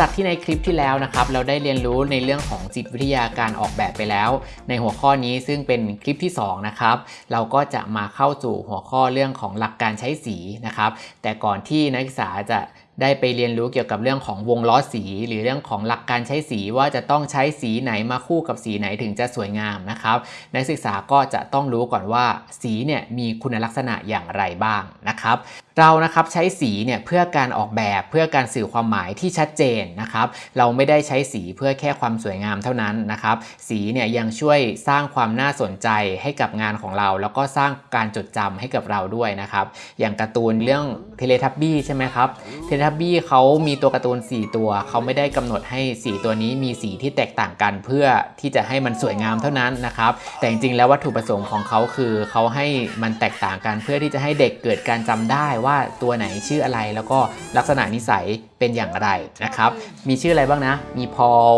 จากที่ในคลิปที่แล้วนะครับเราได้เรียนรู้ในเรื่องของจิตวิทยาการออกแบบไปแล้ว ในหัวข้อนี้ซึ่งเป็นคลิปที่2นะครับเราก็จะมาเข้าสู่หัวข้อเรื่องของหลักการใช้สีนะครับแต่ก่อนที่นักศึกษาจะ ได้ไปเรียนรู้เกี่ยวกับเรื่องของวงล้อสี หรือเรื่องของหลักการใช้สีว่าจะต้องใช้สีไหนมาคู่กับสีไหนถึงจะสวยงามนะครับ นักศึกษาก็จะต้องรู้ก่อนว่าสีเนี่ยมีคุณลักษณะอย่างไรบ้างนะครับเรานะครับใช้สีเนี่ยเพื่อการออกแบบเพื่อการสื่อความหมายที่ชัดเจนนะครับ เราไม่ได้ใช้สีเพื่อแค่ความสวยงามเท่านั้นนะครับ สีเนี่ยยังช่วยสร้างความน่าสนใจให้กับงานของเรา แล้วก็สร้างการจดจำให้กับเราด้วยนะครับ อย่างการ์ตูนเรื่องเทเลทับบี้ใช่ไหมครับเทเลทับบี้เขามีตัวการ์ตูน 4 ตัว เขาไม่ได้กำหนดให้สีตัวนี้มีสีที่แตกต่างกันเพื่อที่จะให้มันสวยงามเท่านั้นนะครับ แต่จริงๆแล้ววัตถุประสงค์ของเขาคือเขาให้มันแตกต่างกันเพื่อที่จะให้เด็กเกิดการจำได้ว่าตัวไหนชื่ออะไรแล้วก็ลักษณะนิสัยเป็นอย่างไรนะครับ มีชื่ออะไรบ้างนะ มีพอล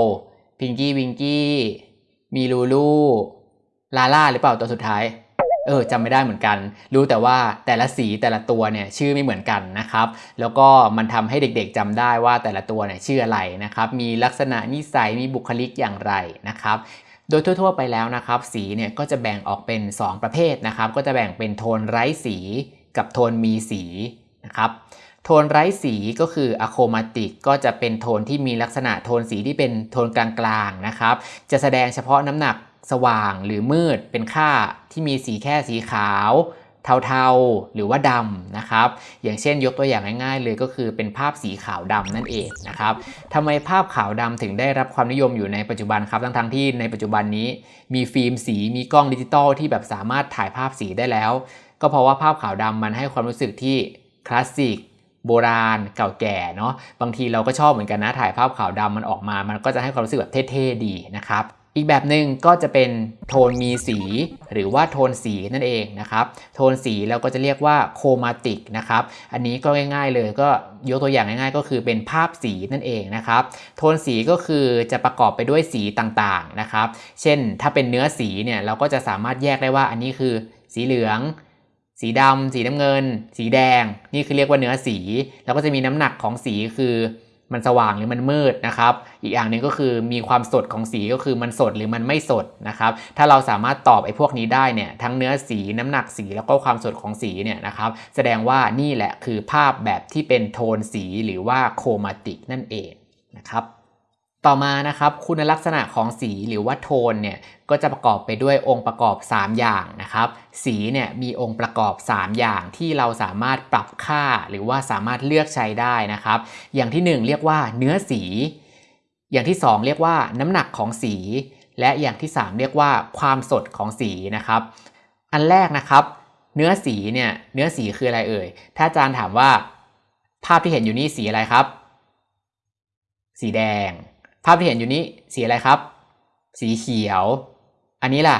พิงกี้วิงกี้ มีลูลู ลาล่าหรือเปล่าตัวสุดท้าย เออจำไม่ได้เหมือนกัน รู้แต่ว่าแต่ละสีแต่ละตัวเนี่ยชื่อไม่เหมือนกันนะครับ แล้วก็มันทำให้เด็กๆจำได้ว่าแต่ละตัวเนี่ยชื่ออะไรนะครับ มีลักษณะนิสัยมีบุคลิกอย่างไรนะครับโดยทั่วๆไปแล้วนะครับ สีเนี่ยก็จะแบ่งออกเป็น 2 ประเภทนะครับ ก็จะแบ่งเป็นโทนไร้สีกับโทนมีสีนะครับโทนไร้สีก็คืออะโคมาติกก็จะเป็นโทนที่มีลักษณะโทนสีที่เป็นโทนกลางๆนะครับ จะแสดงเฉพาะน้ำหนัก สว่างหรือมืดเป็นค่าที่มีสีแค่สีขาว เทาๆหรือว่าดำนะครับ อย่างเช่นยกตัวอย่างง่ายๆ เลยก็คือเป็นภาพสีขาวดำนั่นเองนะครับทำไมภาพขาวดำถึงได้รับความนิยมอยู่ในปัจจุบันครับทั้งๆที่ในปัจจุบันนี้มีฟิล์มสีมีกล้องดิจิตอลที่แบบสามารถถ่ายภาพสีได้แล้ว ก็เพราะว่าภาพขาวดำมันให้ความรู้สึกที่คลาสสิกโบราณเก่าแก่เนาะบางทีเราก็ชอบเหมือนกันนะถ่ายภาพขาวดำมันออกมา มันก็จะให้ความรู้สึกแบบเท่ๆดีนะครับ อีกแบบหนึ่งก็จะเป็นโทนมีสี หรือว่าโทนสีนั่นเองนะครับโทนสีเราก็จะเรียกว่า chromatic นะครับอันนี้ก็ง่ายๆเลยก็ยกตัวอย่างง่ายๆ ก็คือเป็นภาพสีนั่นเองนะครับโทนสีก็คือจะประกอบไปด้วยสีต่างๆนะครับ เช่นถ้าเป็นเนื้อสีเนี่ยเราก็จะสามารถแยกได้ว่าอันนี้คือสีเหลืองสีดำ สีน้ำเงิน สีแดง นี่คือเรียกว่าเนื้อสี แล้วก็จะมีน้ำหนักของสีคือ มันสว่างหรือมันมืดนะครับ อีกอย่างหนึ่งก็คือมีความสดของสีก็คือมันสดหรือมันไม่สดนะครับ ถ้าเราสามารถตอบไอ้พวกนี้ได้เนี่ยทั้งเนื้อสีน้ำหนักสีแล้วก็ความสดของสีเนี่ยนะครับ แสดงว่านี่แหละคือภาพแบบที่เป็นโทนสีหรือว่าโครมาติกนั่นเองนะครับ ต่อมานะครับคุณลักษณะของสีหรือว่าโทนเนี่ยก็จะประกอบไปด้วยองค์ประกอบ 3 อย่างนะครับสีเนี่ยมีองค์ประกอบ 3 อย่างที่เราสามารถปรับค่าหรือว่าสามารถเลือกใช้ได้นะครับ อย่างที่ 1 เรียกว่าเนื้อสี อย่างที่ 2 เรียกว่าน้ำหนักของสี และอย่างที่ 3 เรียกว่าความสดของสีนะครับ อันแรกนะครับ เนื้อสีเนี่ยเนื้อสีคืออะไรเอ่ยถ้าอาจารย์ถามว่า ภาพที่เห็นอยู่นี่สีอะไรครับ สีแดง ภาพที่เห็นอยู่นี้สีอะไรครับ สีเขียว อันนี้ล่ะ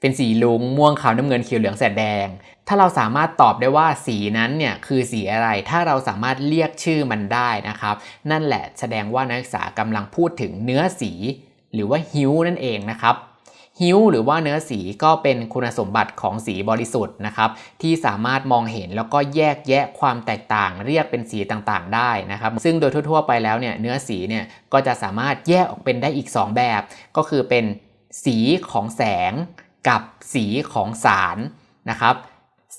เป็นสีลุงม่วงขาวน้ำเงินเขียวเหลืองแสดแดง ถ้าเราสามารถตอบได้ว่าสีนั้นเนี่ยคือสีอะไร ถ้าเราสามารถเรียกชื่อมันได้นะครับ นั่นแหละแสดงว่านักศึกษากำลังพูดถึงเนื้อสี หรือว่าฮิวนั่นเองนะครับ ฮิ้วหรือว่าเนื้อสีก็เป็นคุณสมบัติของสีบริสุทธิ์นะครับ ที่สามารถมองเห็นแล้วก็แยกแยะความแตกต่าง เรียกเป็นสีต่างๆ ได้นะครับ ซึ่งโดยทั่วๆไปแล้วเนี่ยเนื้อสีเนี่ยก็จะสามารถแยกออกเป็นได้อีก 2 แบบ ก็คือเป็นสีของแสงกับสีของสารนะครับ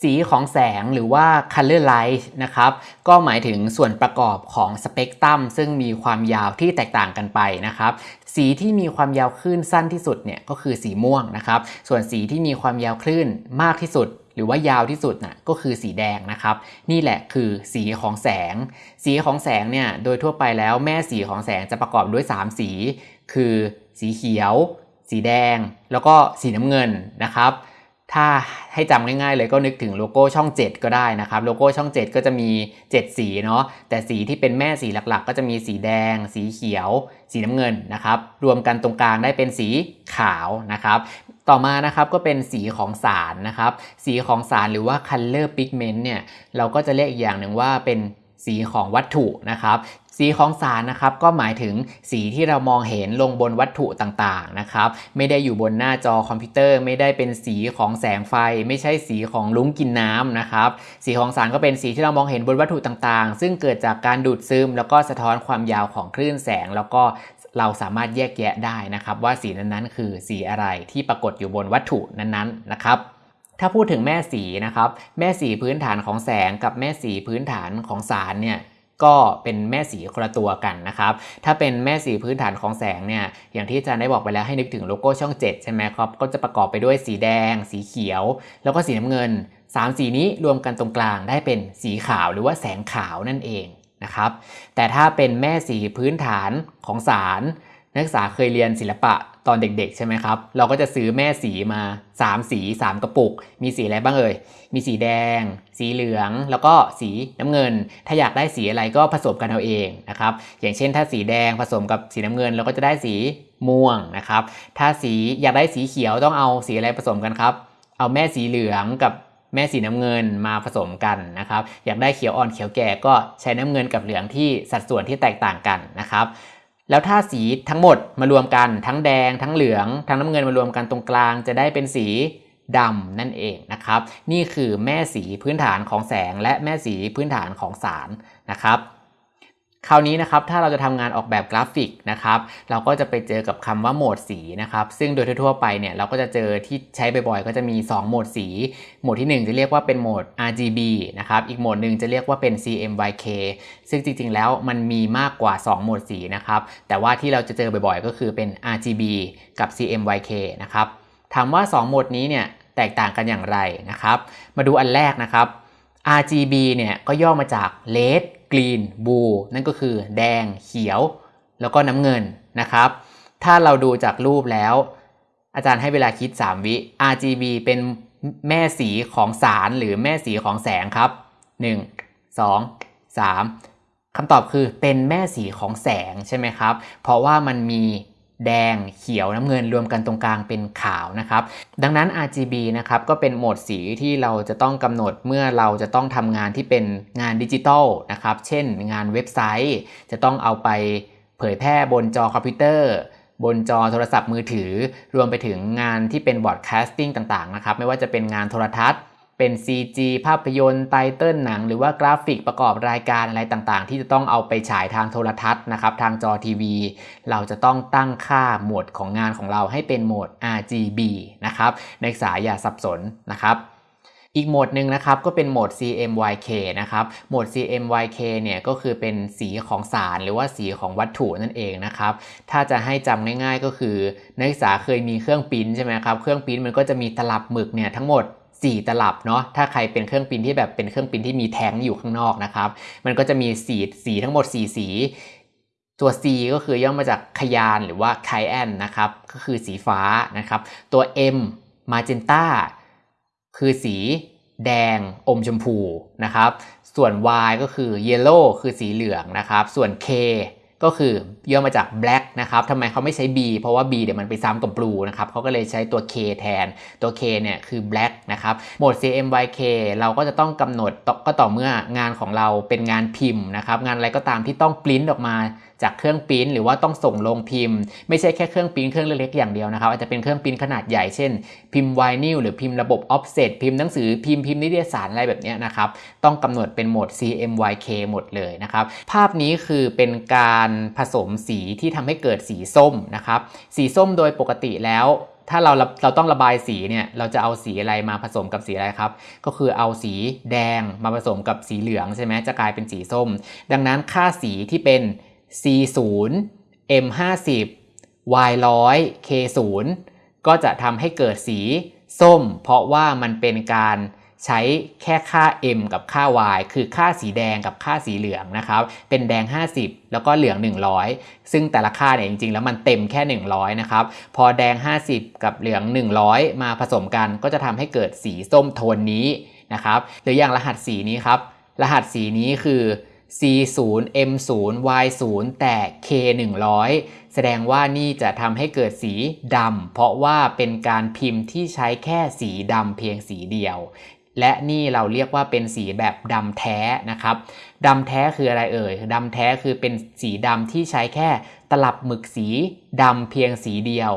สีของแสงหรือว่า color light นะครับ ก็หมายถึงส่วนประกอบของสเปกตรัมซึ่งมีความยาวที่แตกต่างกันไปนะครับ สีที่มีความยาวคลื่นสั้นที่สุดเนี่ยก็คือสีม่วงนะครับ ส่วนสีที่มีความยาวคลื่นมากที่สุด หรือว่ายาวที่สุดน่ะก็คือสีแดงนะครับ นี่แหละคือสีของแสง สีของแสงเนี่ยโดยทั่วไปแล้วแม่สีของแสงจะประกอบด้วย 3 สี คือสีเขียว สีแดง แล้วก็สีน้ำเงินนะครับ ถ้าให้จำง่ายๆเลยก็นึกถึงโลโก้ช่อง 7 ก็ได้นะครับ โลโก้ช่อง 7 ก็จะมี 7 สีเนาะแต่สีที่เป็นแม่สีหลักๆ ก็จะมีสีแดง สีเขียว สีน้ำเงินนะครับรวมกันตรงกลางได้เป็นสีขาวนะครับต่อมานะครับก็เป็นสีของสารนะครับ สีของสารหรือว่า color pigment เนี่ยเราก็จะเรียกอีกอย่างหนึ่งว่าเป็น สีของวัตถุนะครับสีของสารนะครับก็หมายถึงสีที่เรามองเห็นลงบนวัตถุต่างๆนะครับไม่ได้อยู่บนหน้าจอคอมพิวเตอร์ ไม่ได้เป็นสีของแสงไฟ ไม่ใช่สีของลุ้งกินน้ำนะครับสีของสารก็เป็นสีที่เรามองเห็นบนวัตถุต่างๆ ซึ่งเกิดจากการดูดซึม แล้วก็สะท้อนความยาวของคลื่นแสง แล้วก็เราสามารถแยกแยะได้นะครับว่าสีนั้นๆ คือสีอะไรที่ปรากฏอยู่บนวัตถุนั้นๆนะครับ ถ้าพูดถึงแม่สีนะครับ แม่สีพื้นฐานของแสงกับแม่สีพื้นฐานของสารเนี่ยก็เป็นแม่สีคนละตัวกันนะครับ ถ้าเป็นแม่สีพื้นฐานของแสงเนี่ย อย่างที่อาจารย์ได้บอกไปแล้วให้นึกถึงโลโก้ช่อง 7 ใช่ไหมครับ ก็จะประกอบไปด้วยสีแดง สีเขียว แล้วก็สีน้ำเงิน 3 สีนี้รวมกันตรงกลางได้เป็นสีขาวหรือว่าแสงขาวนั่นเองนะครับ แต่ถ้าเป็นแม่สีพื้นฐานของสาร นักศึกษาเคยเรียนศิลปะ ตอนเด็กๆ ใช่ไหมครับ เราก็จะซื้อแม่สีมา 3 สี 3 กระปุก มีสีอะไรบ้างเอ่ย มีสีแดง สีเหลือง แล้วก็สีน้ำเงิน ถ้าอยากได้สีอะไรก็ผสมกันเอาเองนะครับ อย่างเช่น ถ้าสีแดงผสมกับสีน้ำเงิน เราก็จะได้สีม่วงนะครับ ถ้าสีอยากได้สีเขียวต้องเอาสีอะไรผสมกันครับ เอาแม่สีเหลืองกับแม่สีน้ำเงินมาผสมกันนะครับ อยากได้เขียวอ่อนเขียวแก่ก็ใช้น้ำเงินกับเหลืองที่สัดส่วนที่แตกต่างกันนะครับ แล้วถ้าสีทั้งหมดมารวมกันทั้งแดง ทั้งเหลือง ทั้งน้ำเงินมารวมกันตรงกลางจะได้เป็นสีดำนั่นเองนะครับ นี่คือแม่สีพื้นฐานของแสงและแม่สีพื้นฐานของสารนะครับ คราวนี้นะครับถ้าเราจะทำงานออกแบบกราฟิกนะครับเราก็จะไปเจอกับคำว่าโหมดสีนะครับซึ่งโดยทั่วไปเนี่ยเราก็จะเจอที่ใช้บ่อยๆ ก็จะมี 2 โหมดสี โหมดที่ 1 จะเรียกว่าเป็นโหมด RGB นะครับอีกโหมดหนึ่งจะเรียกว่าเป็น CMYK ซึ่งจริงๆ แล้วมันมีมากกว่า 2 โหมดสีนะครับแต่ว่าที่เราจะเจอบ่อยๆ ก็คือเป็น RGB กับ CMYK นะครับถามว่า 2 โหมดนี้เนี่ยแตกต่างกันอย่างไรนะครับมาดูอันแรกนะครับ RGB เนี่ยก็ย่อมาจาก Red Green Blue นั่นก็คือแดง เขียว แล้วก็น้ำเงินนะครับ ถ้าเราดูจากรูปแล้ว อาจารย์ให้เวลาคิด 3 วิ RGB เป็นแม่สีของสารหรือแม่สีของแสงครับ 1 2 3คำตอบคือเป็นแม่สีของแสงใช่ไหมครับ เพราะว่ามันมี แดง เขียวน้ำเงินรวมกันตรงกลางเป็นขาวนะครับ ดังนั้น RGB นะครับก็เป็นโหมดสีที่เราจะต้องกำหนดเมื่อเราจะต้องทำงานที่เป็นงานดิจิตอลนะครับ เช่นงานเว็บไซต์ จะต้องเอาไปเผยแพร่บนจอคอมพิวเตอร์ บนจอโทรศัพท์มือถือ รวมไปถึงงานที่เป็น broadcasting ต่างๆนะครับ ไม่ว่าจะเป็นงานโทรทัศน์ เป็น CG ภาพยนตร์ title หนัง หรือว่ากราฟิกประกอบรายการอะไรต่างๆ ที่จะต้องเอาไปฉายทางโทรทัศน์นะครับ ทางจอทีวี เราจะต้องตั้งค่าโหมดของงานของเราให้เป็นโหมด RGB นะครับนักศึกษาอย่าสับสนนะครับอีกโหมดหนึ่งนะครับก็เป็นโหมด CMYK นะครับโหมด CMYK เนี่ยก็คือเป็นสีของสารหรือว่าสีของวัตถุนั่นเองนะครับถ้าจะให้จำง่ายๆก็คือนักศึกษาเคยมีเครื่องปิ้นใช่ไหมครับเครื่องปิ้นมันก็จะมีตลับหมึกเนี่ยทั้งหมด 4 ตลับเนาะถ้าใครเป็นเครื่องปิ้นที่แบบเป็นเครื่องปิ้นที่มีแท้งอยู่ข้างนอกนะครับ มันก็จะมีสีสีทั้งหมด 4 สีตัว C ก็คือย่อมาจากขยานหรือว่าไคแอนนะครับก็คือสีฟ้านะครับ ตัว M มาเจนต้าคือสีแดงอมชมพูนะครับ ส่วน Y ก็คือ Yellow คือสีเหลืองนะครับ ส่วน K ก็คือย่อมาจาก black นะครับทำไมเขาไม่ใช้ b เพราะว่า b เดี๋ยวมันไปซ้ำกับ blue นะครับเขาก็เลยใช้ตัว k แทนตัว k เนี่ยคือ black นะครับโหมด CMYK เราก็จะต้องกำหนดก็ต่อเมื่องานของเราเป็นงานพิมพ์นะครับงานอะไรก็ตามที่ต้องปริ้นออกมาจากเครื่องพิมพ์หรือว่าต้องส่งลงพิมพ์ ไม่ใช่แค่เครื่องพิมพ์เครื่องเล็กๆอย่างเดียวนะครับอาจจะเป็นเครื่องพิมพ์ขนาดใหญ่เช่น พิมพ์ไวนิลหรือพิมพ์ระบบออฟเซตพิมพ์หนังสือพิมพ์พิมพ์นิตยสารอะไรแบบนี้นะครับต้องกำหนดเป็นโหมด CMYK หมดเลยนะครับภาพนี้คือเป็นการผสมสีที่ทำให้เกิดสีส้มนะครับสีส้มโดยปกติแล้วถ้าเราเราต้องระบายสีเนี่ยเราจะเอาสีอะไรมาผสมกับสีอะไรครับ ก็คือเอาสีแดงมาผสมกับสีเหลืองใช่ไหมจะกลายเป็นสีส้ม ดังนั้นค่าสีที่เป็น C0 M50 Y100 K0 ก็จะทำให้เกิดสีส้ม เพราะว่ามันเป็นการใช้แค่ค่า m กับค่า y คือค่าสีแดงกับค่าสีเหลืองนะครับ เป็นแดง 50 แล้วก็เหลือง 100 ซึ่งแต่ละค่าเนี่ยจริงๆ แล้วมันเต็มแค่ 100 นะครับ พอแดง 50 กับเหลือง 100 มาผสมกันก็จะทำให้เกิดสีส้มโทนนี้นะครับ หรืออย่างรหัสสีนี้ครับ รหัสสีนี้คือ C0 M0 Y0 แต่ K100 แสดงว่านี่จะทำให้เกิดสีดำเพราะว่าเป็นการพิมพ์ที่ใช้แค่สีดำเพียงสีเดียว และนี่เราเรียกว่าเป็นสีแบบดำแท้นะครับดำแท้คืออะไรเอ่ยดำแท้คือเป็นสีดำที่ใช้แค่ตลับหมึกสีดำเพียงสีเดียว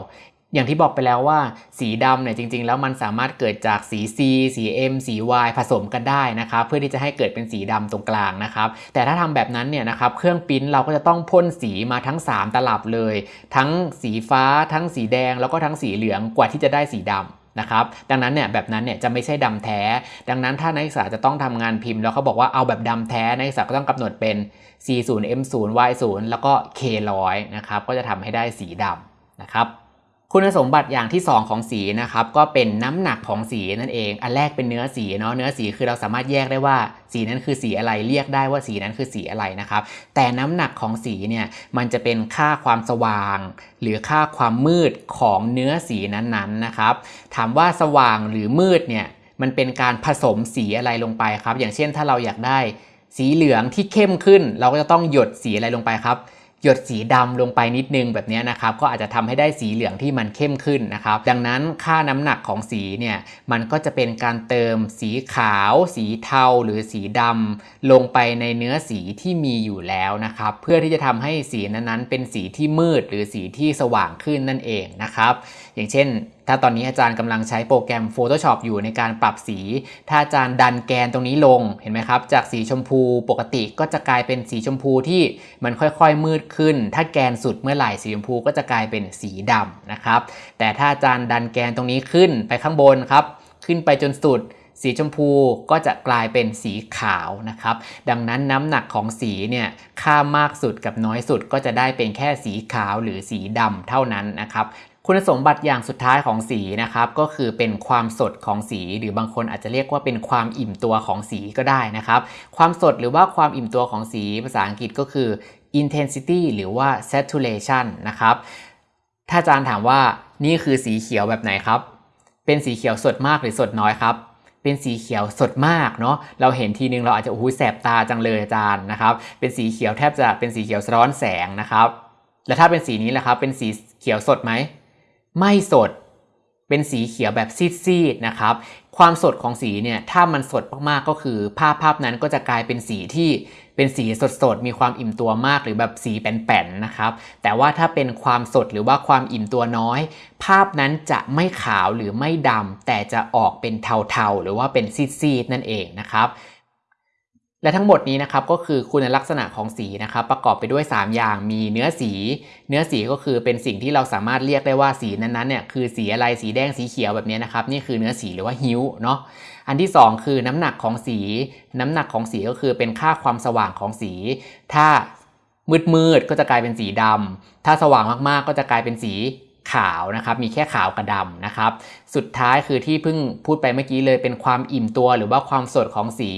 อย่างที่บอกไปแล้วว่าสีดำเนี่ยจริง ๆ แล้วมันสามารถเกิดจากสี C สี M สี Y ผสมกันได้นะครับเพื่อที่จะให้เกิดเป็นสีดำตรงกลางนะครับแต่ถ้าทำแบบนั้นเนี่ยนะครับเครื่องปิ้นเราก็จะต้องพ่นสีมาทั้ง 3 ตลับเลย ทั้งสีฟ้า ทั้งสีแดง แล้วก็ทั้งสีเหลืองกว่าที่จะได้สีดำนะครับดังนั้นเนี่ยแบบนั้นเนี่ยจะไม่ใช่ดำแท้ ดังนั้นถ้านักศึกษาจะต้องทำงานพิมพ์แล้วเขาบอกว่าเอาแบบดำแท้นักศึกษาก็ต้องกำหนดเป็น C0 M0 Y0 แล้วก็ K100 นะครับก็จะทำให้ได้สีดำนะครับ คุณสมบัติอย่างที่ 2 ของสีนะครับก็เป็นน้ำหนักของสีนั่นเอง อันแรกเป็นเนื้อสีเนาะเนื้อสีคือเราสามารถแยกได้ว่าสีนั้นคือสีอะไรเรียกได้ว่าสีนั้นคือสีอะไรนะครับแต่น้ำหนักของสีเนี่ยมันจะเป็นค่าความสว่าง หรือค่าความมืดของเนื้อสีนั้นๆนะครับ ถามว่าสว่างหรือมืดเนี่ยมันเป็นการผสมสีอะไรลงไปครับ อย่างเช่นถ้าเราอยากได้สีเหลืองที่เข้มขึ้น เราก็จะต้องหยดสีอะไรลงไปครับ หยดสีดำลงไปนิดนึงแบบนี้นะครับก็อาจจะทำให้ได้สีเหลืองที่มันเข้มขึ้นนะครับ ดังนั้นค่าน้ำหนักของสีเนี่ยมันก็จะเป็นการเติมสีขาว สีเทาหรือสีดำลงไปในเนื้อสีที่มีอยู่แล้วนะครับ เพื่อที่จะทำให้สีนั้นๆ เป็นสีที่มืดหรือสีที่สว่างขึ้นนั่นเองนะครับ อย่างเช่น ถ้าตอนนี้อาจารย์กำลังใช้โปรแกรม Photoshop อยู่ในการปรับสี ถ้าอาจารย์ดันแกนตรงนี้ลงเห็นไหมครับ จากสีชมพูปกติก็จะกลายเป็นสีชมพูที่มันค่อยๆมืดขึ้น ถ้าแกนสุดเมื่อไหร่สีชมพูก็จะกลายเป็นสีดำนะครับแต่ถ้าอาจารย์ดันแกนตรงนี้ขึ้นไปข้างบนครับ ขึ้นไปจนสุดสีชมพูก็จะกลายเป็นสีขาวนะครับ ดังนั้นน้ำหนักของสีเนี่ยค่ามากสุดกับน้อยสุดก็จะได้เป็นแค่สีขาวหรือสีดำเท่านั้นนะครับ คุณสมบัติอย่างสุดท้ายของสีนะครับก็คือเป็นความสดของสี หรือบางคนอาจจะเรียกว่าเป็นความอิ่มตัวของสีก็ได้นะครับ ความสดหรือว่าความอิ่มตัวของสีภาษาอังกฤษก็คือ intensity หรือว่า saturation นะครับ ถ้าอาจารย์ถามว่านี่คือสีเขียวแบบไหนครับ เป็นสีเขียวสดมากหรือสดน้อยครับเป็นสีเขียวสดมากเนาะเราเห็นทีนึงเราอาจจะโอ้โหแสบตาจังเลยอาจารย์นะครับ เป็นสีเขียวแทบจะเป็นสีเขียวสะท้อนแสงนะครับ แล้วถ้าเป็นสีนี้แหละครับ เป็นสีเขียวสดไหม ไม่สดเป็นสีเขียวแบบซีดๆนะครับ ความสดของสีเนี่ยถ้ามันสดมากๆก็คือ ภาพภาพนั้นก็จะกลายเป็นสีที่เป็นสีสดๆ มีความอิ่มตัวมากหรือแบบสีแป้นๆนะครับ แต่ว่าถ้าเป็นความสดหรือว่าความอิ่มตัวน้อย ภาพนั้นจะไม่ขาวหรือไม่ดำแต่จะออกเป็นเทาๆ หรือว่าเป็นซีดๆนั่นเองนะครับ และทั้งหมดนี้นะครับก็คือคุณลักษณะของสีนะครับประกอบไปด้วย 3 อย่างมีเนื้อสี เนื้อสีก็คือเป็นสิ่งที่เราสามารถเรียกได้ว่าสีนั้นๆเนี่ยคือสีอะไรสีแดงสีเขียวแบบนี้นะครับนี่คือเนื้อสีหรือว่าฮิ้วเนาะอันที่ 2 คือน้ำหนักของสี น้ำหนักของสีก็คือเป็นค่าความสว่างของสี ถ้ามืดๆก็จะกลายเป็นสีดำถ้าสว่างมากๆก็จะกลายเป็นสีขาวนะครับมีแค่ขาวกับดำนะครับ สุดท้ายคือที่เพิ่งพูดไปเมื่อกี้เลยเป็นความอิ่มตัวหรือว่าความสดของสี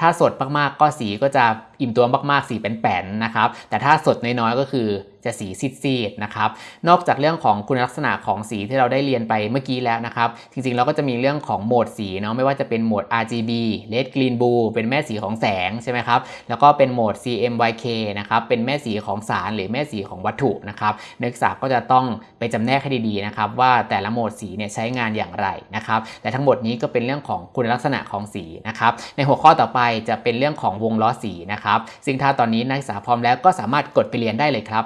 ถ้าสดมากๆก็สีก็จะอิ่มตัวมากๆสีเป็นแป้นนะครับ แต่ถ้าสดน้อยๆก็คือจะสีซีดๆนะครับ นอกจากเรื่องของคุณลักษณะของสีที่เราได้เรียนไปเมื่อกี้แล้วนะครับ จริงๆเราก็จะมีเรื่องของโหมดสีเนาะไม่ว่าจะเป็นโหมด RGB Red Green Blue เป็นแม่สีของแสงใช่ไหมครับ แล้วก็เป็นโหมด CMYK นะครับ เป็นแม่สีของสารหรือแม่สีของวัตถุนะครับ นักศึกษาก็จะต้องไปจำแนกให้ดีๆนะครับว่าแต่ละโหมดสีเนี่ยใช้งานอย่างไรนะครับ แต่ทั้งหมดนี้ก็เป็นเรื่องของคุณลักษณะของสีนะครับ ในหัวข้อต่อไปจะเป็นเรื่องของวงล้อสีนะครับ ซึ่งถ้าตอนนี้นักศึกษาพร้อมแล้วก็สามารถกดไปเรียนได้เลยครับ